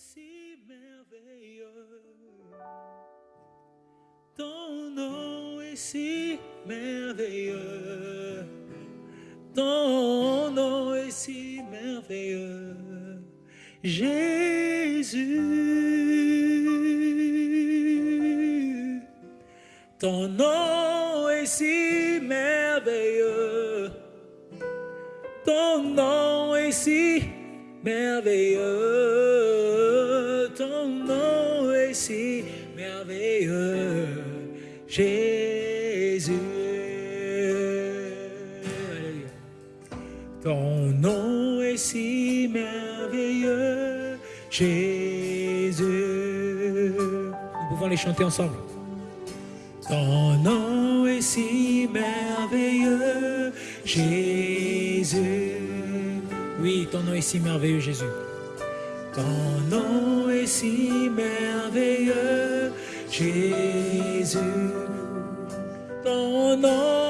si merveilleux. Ton nom est si merveilleux. Ton nom est si merveilleux. Jésus. Ton nom est si merveilleux. Ton nom est si merveilleux. Ton nom est si merveilleux. Jésus. Ton nom est si merveilleux. Jésus. Nous pouvons les chanter ensemble. Ton nom est si merveilleux, Jésus. Oui, ton nom est si merveilleux, Jésus. Ton nom est si merveilleux, Jésus. Ton nom,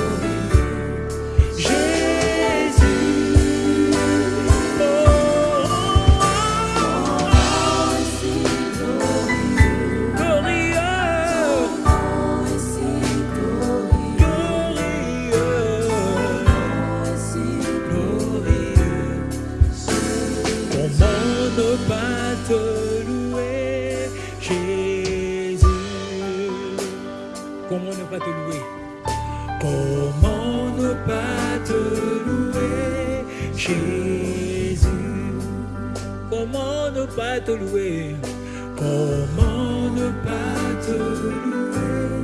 Comment ne pas te louer? Comment ne pas te louer, Jésus? Comment ne pas te louer? Comment ne pas te louer?